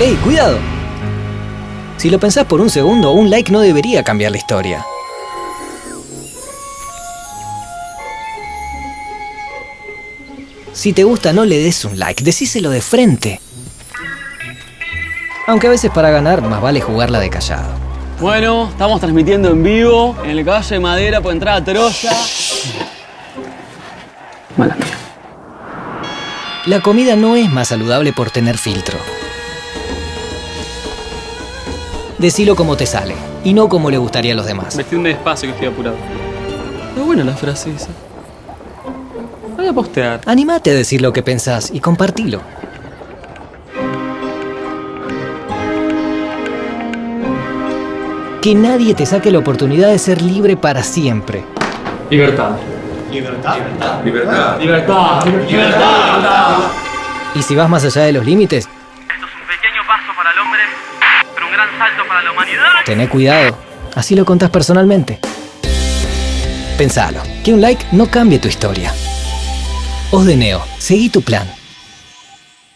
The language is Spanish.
¡Ey, cuidado! Si lo pensás por un segundo, un like no debería cambiar la historia. Si te gusta, no le des un like, decíselo de frente. Aunque a veces para ganar, más vale jugarla de callado. Bueno, estamos transmitiendo en vivo en el caballo de madera por entrar a Troya. Mala mía. La comida no es más saludable por tener filtro. Decilo como te sale, y no como le gustaría a los demás. Vestí despacio que estoy apurado. Está buena la frase esa. Voy a postear. Animate a decir lo que pensás y compartilo. Que nadie te saque la oportunidad de ser libre para siempre. Libertad. Libertad. Libertad. Libertad. Libertad. Y si vas más allá de los límites, paso para el hombre, pero un gran salto para la humanidad. tené cuidado. Así lo contás personalmente. Pensalo, que un like no cambie tu historia. Os de Neo, seguí tu plan.